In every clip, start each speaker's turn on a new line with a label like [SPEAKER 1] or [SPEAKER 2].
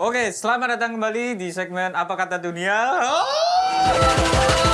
[SPEAKER 1] Oke, selamat datang kembali di segmen Apa Kata Dunia. Oh!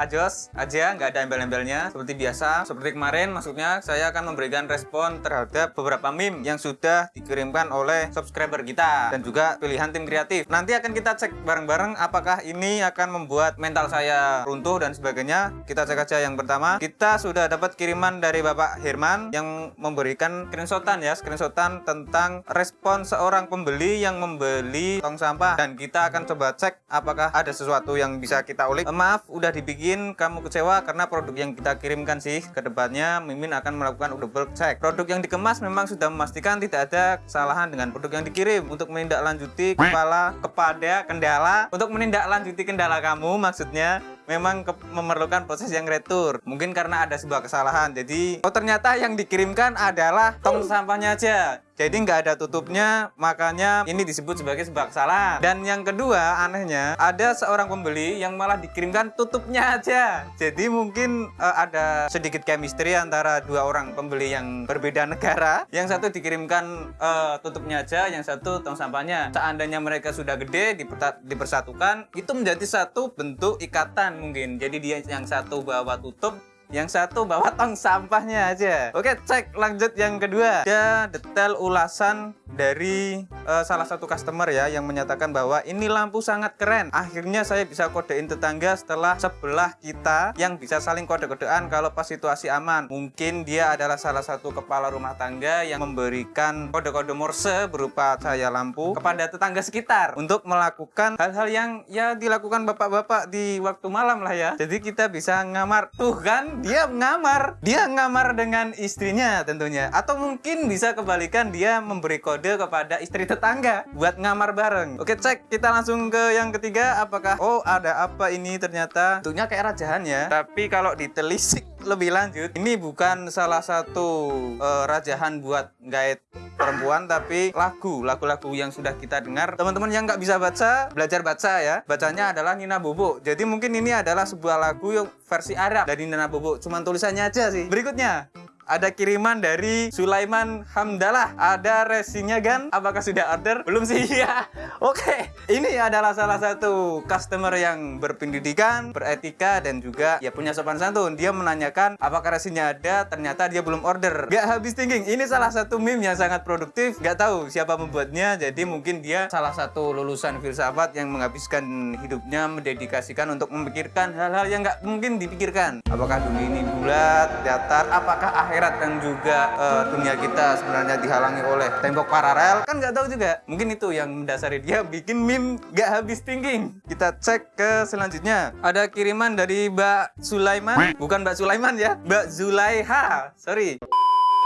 [SPEAKER 1] Ajos aja, nggak ada embel-embelnya. Seperti biasa, seperti kemarin maksudnya saya akan memberikan respon terhadap beberapa meme yang sudah dikirimkan oleh subscriber kita dan juga pilihan tim kreatif. Nanti akan kita cek bareng-bareng apakah ini akan membuat mental saya runtuh dan sebagainya. Kita cek aja yang pertama. Kita sudah dapat kiriman dari Bapak Herman yang memberikan screenshotan ya, screenshotan tentang respon seorang pembeli yang membeli tong sampah dan kita akan coba cek apakah ada sesuatu yang bisa kita ulik. Eh, maaf, udah dibikin kamu kecewa karena produk yang kita kirimkan sih ke depannya Mimin akan melakukan double check. Produk yang dikemas memang sudah memastikan tidak ada kesalahan dengan produk yang dikirim. Untuk menindaklanjuti kepala kepada kendala untuk menindaklanjuti kendala kamu maksudnya memang memerlukan proses yang retur. Mungkin karena ada sebuah kesalahan. Jadi oh ternyata yang dikirimkan adalah tong sampahnya aja. Jadi nggak ada tutupnya makanya ini disebut sebagai sebuah kesalahan. Dan yang kedua anehnya ada seorang pembeli yang malah dikirimkan tutupnya aja. Jadi mungkin uh, ada sedikit chemistry antara dua orang pembeli yang berbeda negara. Yang satu dikirimkan uh, tutupnya aja yang satu tong sampahnya. Seandainya mereka sudah gede dipersatukan itu menjadi satu bentuk ikatan mungkin jadi dia yang satu bawa tutup yang satu bawa tong sampahnya aja. Oke, cek lanjut yang kedua. Ada detail ulasan dari uh, salah satu customer ya yang menyatakan bahwa ini lampu sangat keren. Akhirnya saya bisa kodein tetangga setelah sebelah kita yang bisa saling kode-kodean kalau pas situasi aman. Mungkin dia adalah salah satu kepala rumah tangga yang memberikan kode-kode Morse berupa cahaya lampu kepada tetangga sekitar untuk melakukan hal-hal yang ya dilakukan bapak-bapak di waktu malam lah ya. Jadi kita bisa ngamar. Tuh kan dia ngamar dia ngamar dengan istrinya tentunya atau mungkin bisa kebalikan dia memberi kode kepada istri tetangga buat ngamar bareng. Oke cek. Kita langsung ke yang ketiga. Apakah oh ada apa ini ternyata? Tentunya kayak rajahan ya. Tapi kalau ditelisik lebih lanjut ini bukan salah satu uh, rajahan buat guide perempuan tapi lagu. Lagu-lagu yang sudah kita dengar. Teman-teman yang nggak bisa baca belajar baca ya. Bacanya adalah Nina Bobo. Jadi mungkin ini adalah sebuah lagu yang versi Arab dari Nina Bobo. Cuman tulisannya aja sih. Berikutnya ada kiriman dari Sulaiman Hamdalah. Ada resinya kan? Apakah sudah order? Belum sih ya. Oke, ini adalah salah satu customer yang berpendidikan, beretika dan juga ya punya sopan santun. Dia menanyakan apakah resinya ada, ternyata dia belum order. Gak habis thinking. Ini salah satu meme yang sangat produktif. Gak tahu siapa membuatnya. Jadi mungkin dia salah satu lulusan filsafat yang menghabiskan hidupnya mendedikasikan untuk memikirkan hal-hal yang gak mungkin dipikirkan. Apakah dunia ini bulat, datar, apakah akhir akhirat dan juga uh, dunia kita sebenarnya dihalangi oleh tembok paralel. Kan nggak tahu juga mungkin itu yang mendasari dia bikin meme nggak habis thinking. Kita cek ke selanjutnya. Ada kiriman dari Mbak Sulaiman. Bukan Mbak Sulaiman ya Mbak Zulaiha. Sorry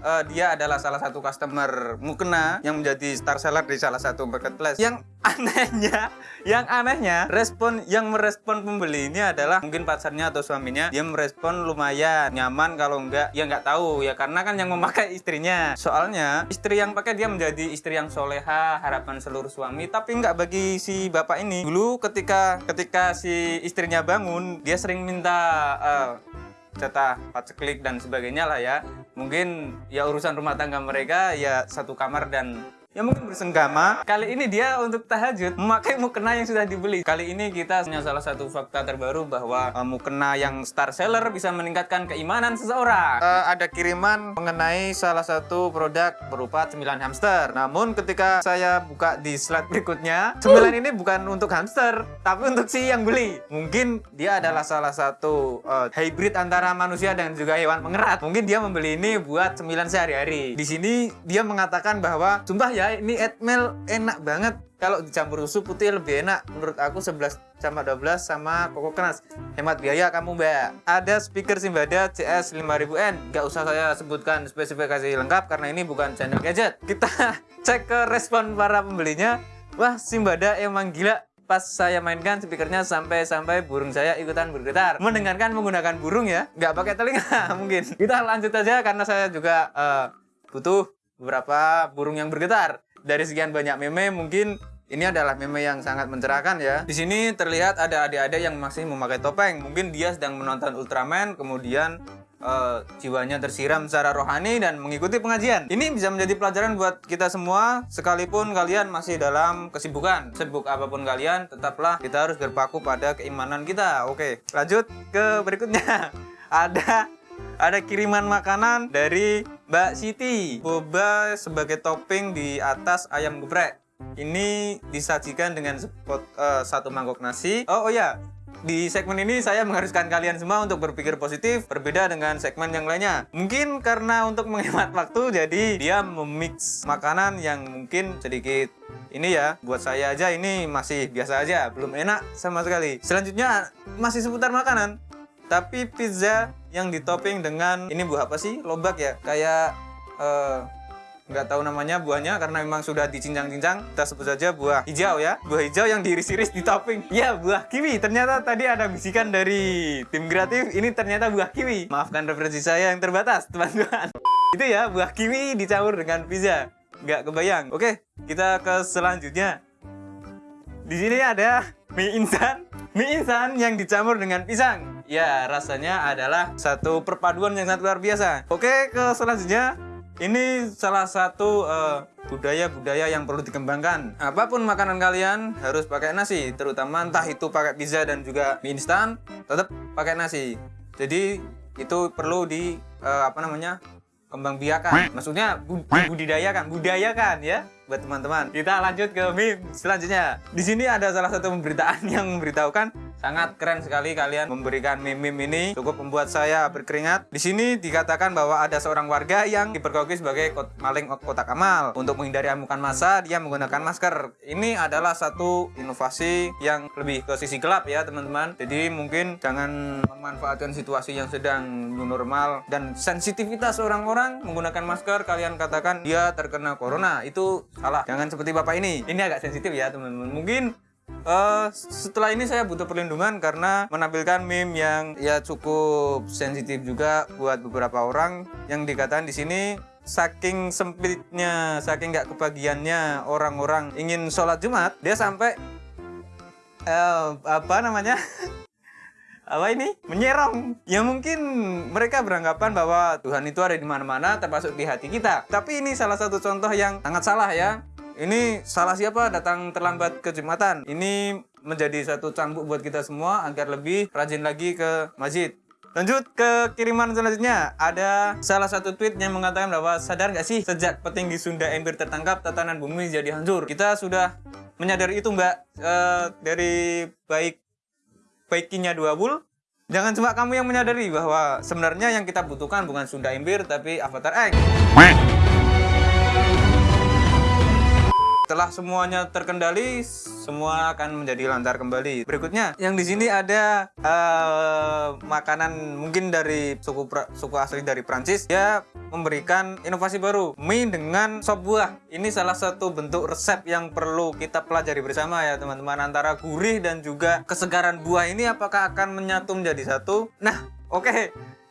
[SPEAKER 1] uh, dia adalah salah satu customer mukena yang menjadi star seller di salah satu marketplace. Yang anehnya, yang anehnya respon yang merespon pembeli ini adalah mungkin pacarnya atau suaminya dia merespon lumayan nyaman kalau enggak ya nggak tahu ya karena kan yang memakai istrinya. Soalnya istri yang pakai dia menjadi istri yang soleha harapan seluruh suami tapi nggak bagi si bapak ini. Dulu ketika ketika si istrinya bangun dia sering minta uh, jatah paceklik dan sebagainya lah ya. Mungkin ya urusan rumah tangga mereka ya satu kamar dan Ya mungkin bersenggama. Kali ini dia untuk tahajud memakai mukena yang sudah dibeli. Kali ini kita punya salah satu fakta terbaru bahwa uh, mukena yang star seller bisa meningkatkan keimanan seseorang. Uh, ada kiriman mengenai salah satu produk berupa cemilan hamster. Namun ketika saya buka di slide berikutnya, cemilan ini bukan untuk hamster, tapi untuk si yang beli. Mungkin dia adalah salah satu uh, hybrid antara manusia dan juga hewan pengerat. Mungkin dia membeli ini buat cemilan sehari-hari. Di sini dia mengatakan bahwa sumpah ya ya ini Edmel enak banget. Kalau dicampur susu putih lebih enak. Menurut aku 11 sama 12 sama koko kenas hemat biaya kamu mbak. Ada speaker Simbada CS 5000N gak usah saya sebutkan spesifikasi lengkap karena ini bukan channel gadget. Kita cek ke respon para pembelinya. Wah Simbada emang gila. Pas saya mainkan speakernya sampai-sampai burung saya ikutan bergetar. Mendengarkan menggunakan burung ya nggak pakai telinga mungkin. Kita lanjut aja karena saya juga uh, butuh beberapa burung yang bergetar. Dari sekian banyak meme mungkin ini adalah meme yang sangat mencerahkan ya. Di sini terlihat ada adik-adik yang masih memakai topeng. Mungkin dia sedang menonton Ultraman, kemudian uh, jiwanya tersiram secara rohani dan mengikuti pengajian. Ini bisa menjadi pelajaran buat kita semua, sekalipun kalian masih dalam kesibukan. Sibuk apa pun kalian, tetaplah kita harus berpaku pada keimanan kita. Oke, lanjut ke berikutnya. Ada ada kiriman makanan dari Mbak Siti. Boba sebagai topping di atas ayam geprek. Ini disajikan dengan spot, uh, satu mangkok nasi. Oh, oh ya, di segmen ini saya mengharuskan kalian semua untuk berpikir positif, berbeda dengan segmen yang lainnya. Mungkin karena untuk menghemat waktu, jadi dia memix makanan yang mungkin sedikit ini ya, buat saya aja ini masih biasa aja, belum enak sama sekali. Selanjutnya masih seputar makanan, tapi pizza yang ditopping dengan ini buah apa sih? Lobak ya, kayak uh, nggak tahu namanya buahnya karena memang sudah dicincang-cincang. Kita sebut saja buah hijau ya. Buah hijau yang diiris-iris di topping. Ya buah kiwi. Ternyata tadi ada bisikan dari tim kreatif. Ini ternyata buah kiwi. Maafkan referensi saya yang terbatas teman-teman. Itu ya buah kiwi dicampur dengan pizza. Nggak kebayang. Oke kita ke selanjutnya. Di sini ada mie instan. Mie instan yang dicampur dengan pisang. Ya rasanya adalah satu perpaduan yang sangat luar biasa. Oke ke selanjutnya. Ini salah satu eh, budaya-budaya uh, yang perlu dikembangkan. Apa pun makanan kalian harus pakai nasi, terutama entah itu pakai pizza dan juga mie instan, tetap pakai nasi. Jadi itu perlu di uh, apa namanya kembang biakan. Maksudnya budidayakan, budayakan ya buat teman-teman. Kita lanjut ke meme selanjutnya. Di sini ada salah satu pemberitaan yang memberitahukan Sangat keren sekali kalian memberikan meme-meme ini cukup membuat saya berkeringat. Di sini dikatakan bahwa ada seorang warga yang dipergoki sebagai maling kotak amal. Untuk menghindari amukan masa, dia menggunakan masker. Ini adalah satu inovasi yang lebih ke sisi gelap ya teman-teman. Jadi mungkin jangan memanfaatkan situasi yang sedang new normal dan sensitivitas orang-orang menggunakan masker kalian katakan dia terkena corona itu salah. Jangan seperti bapak ini. Ini agak sensitif ya teman-teman. Mungkin Uh, setelah ini saya butuh perlindungan karena menampilkan meme yang ya cukup sensitif juga buat beberapa orang. Yang dikatakan di sini saking sempitnya, saking nggak kebagiannya orang-orang ingin sholat Jumat, dia sampai uh, apa namanya? apa ini? Menyerong. Ya mungkin mereka beranggapan bahwa Tuhan itu ada di mana-mana termasuk di hati kita. Tapi ini salah satu contoh yang sangat salah ya ini salah siapa datang terlambat ke Jumatan? Ini menjadi satu cambuk buat kita semua agar lebih rajin lagi ke masjid. Lanjut ke kiriman selanjutnya. Ada salah satu tweet yang mengatakan bahwa sadar nggak sih sejak petinggi Sunda Empire tertangkap tatanan bumi jadi hancur. Kita sudah menyadari itu mbak e, dari baik baikinya dua bul. Jangan cuma kamu yang menyadari bahwa sebenarnya yang kita butuhkan bukan Sunda Empire tapi Avatar X. Setelah semuanya terkendali, semua akan menjadi lancar kembali. Berikutnya, yang di sini ada uh, makanan mungkin dari suku suku asli dari Prancis. Dia memberikan inovasi baru, mie dengan sop buah. Ini salah satu bentuk resep yang perlu kita pelajari bersama ya teman-teman antara gurih dan juga kesegaran buah ini apakah akan menyatu menjadi satu? Nah, oke. Okay.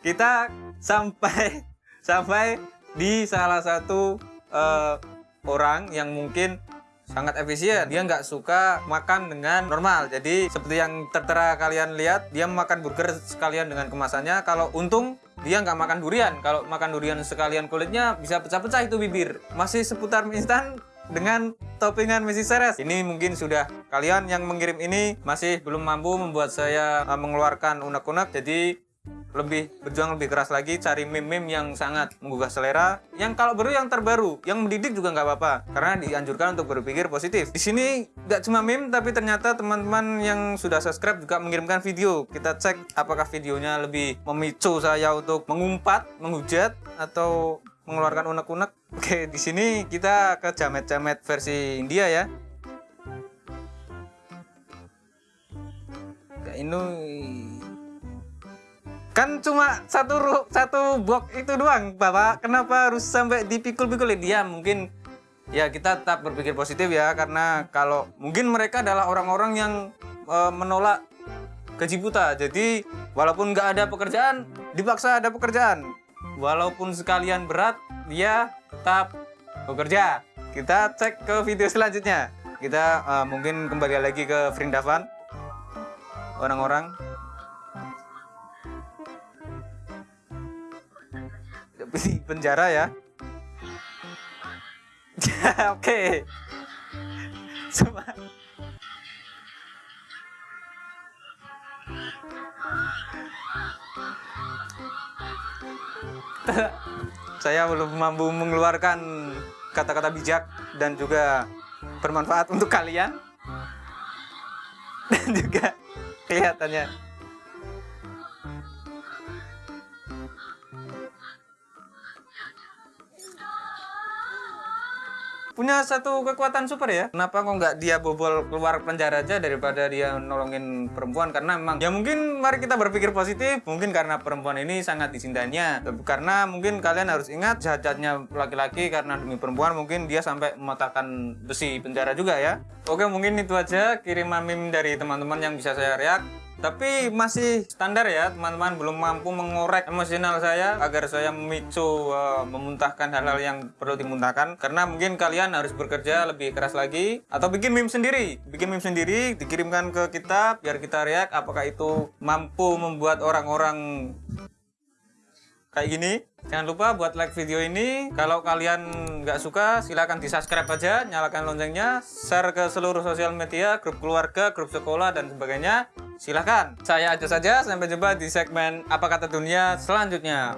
[SPEAKER 1] Kita sampai sampai di salah satu uh, orang yang mungkin sangat efisien. Dia nggak suka makan dengan normal. Jadi seperti yang tertera kalian lihat dia makan burger sekalian dengan kemasannya. Kalau untung dia nggak makan durian. Kalau makan durian sekalian kulitnya bisa pecah-pecah itu bibir. Masih seputar mie instan dengan toppingan Messi Seres ini mungkin sudah kalian yang mengirim ini masih belum mampu membuat saya uh, mengeluarkan unek-unek. Jadi lebih berjuang lebih keras lagi cari meme-meme yang sangat menggugah selera yang kalau baru yang terbaru yang mendidik juga nggak apa-apa karena dianjurkan untuk berpikir positif. Di sini nggak cuma meme tapi ternyata teman-teman yang sudah subscribe juga mengirimkan video. Kita cek apakah videonya lebih memicu saya untuk mengumpat menghujat atau mengeluarkan unek-unek. Oke di sini kita ke jamet-jamet versi India ya. Ini kan cuma satu satu box itu doang bapak. Kenapa harus sampai dipikul-pikulin? Dia mungkin ya kita tetap berpikir positif ya karena kalau mungkin mereka adalah orang-orang yang e, menolak gaji buta. Jadi walaupun nggak ada pekerjaan dipaksa ada pekerjaan. Walaupun sekalian berat dia tetap bekerja. Kita cek ke video selanjutnya. Kita e, mungkin kembali lagi ke Vrindavan. Orang-orang di penjara ya. Oke. Semua. Saya belum mampu mengeluarkan kata-kata bijak dan juga bermanfaat untuk kalian. Dan juga kelihatannya punya satu kekuatan super ya. Kenapa kok nggak dia bobol keluar penjara aja daripada dia nolongin perempuan? Karena memang ya mungkin mari kita berpikir positif. Mungkin karena perempuan ini sangat disindahnya. Karena mungkin kalian harus ingat jahatnya laki-laki karena demi perempuan mungkin dia sampai mematahkan besi penjara juga ya. Oke mungkin itu aja kiriman meme dari teman-teman yang bisa saya react tapi masih standar ya teman-teman. Belum mampu mengorek emosional saya agar saya memicu uh, memuntahkan hal-hal yang perlu dimuntahkan. Karena mungkin kalian harus bekerja lebih keras lagi atau bikin meme sendiri. Bikin meme sendiri dikirimkan ke kita biar kita react apakah itu mampu membuat orang-orang kayak gini. Jangan lupa buat like video ini. Kalau kalian nggak suka silahkan di subscribe aja nyalakan loncengnya share ke seluruh sosial media grup keluarga grup sekolah dan sebagainya Silahkan. Saya aja saja, sampai jumpa di segmen Apa Kata Dunia selanjutnya.